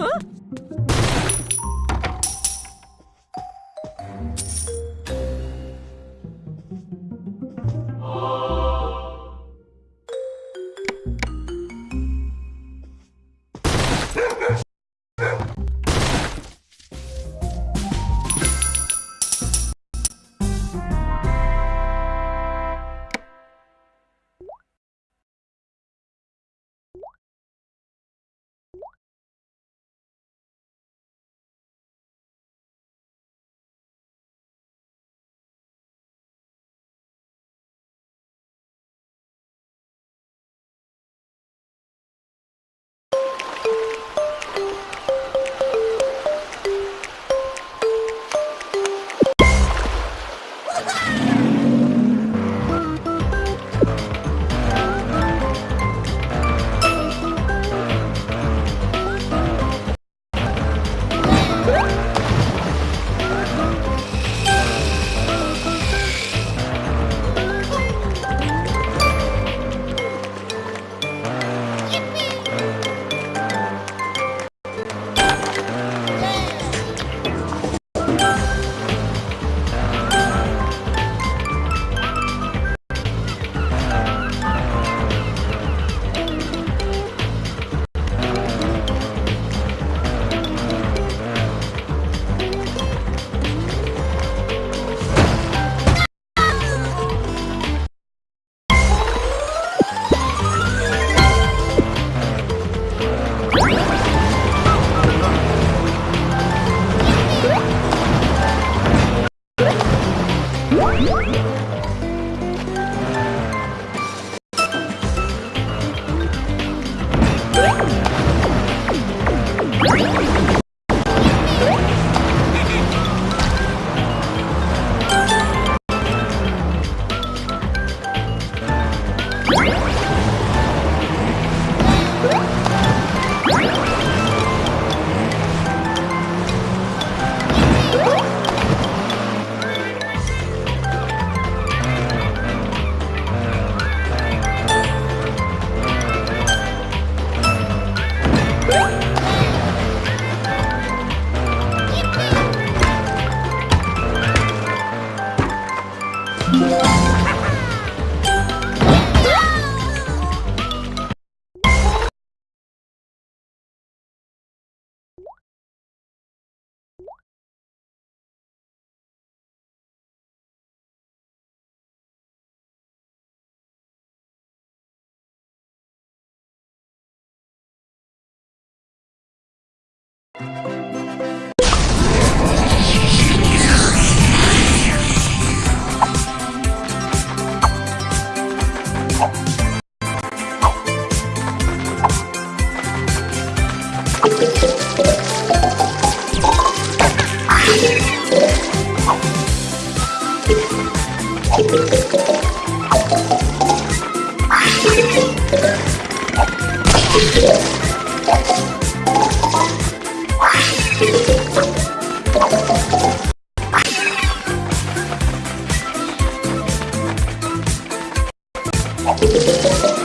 huh? 好。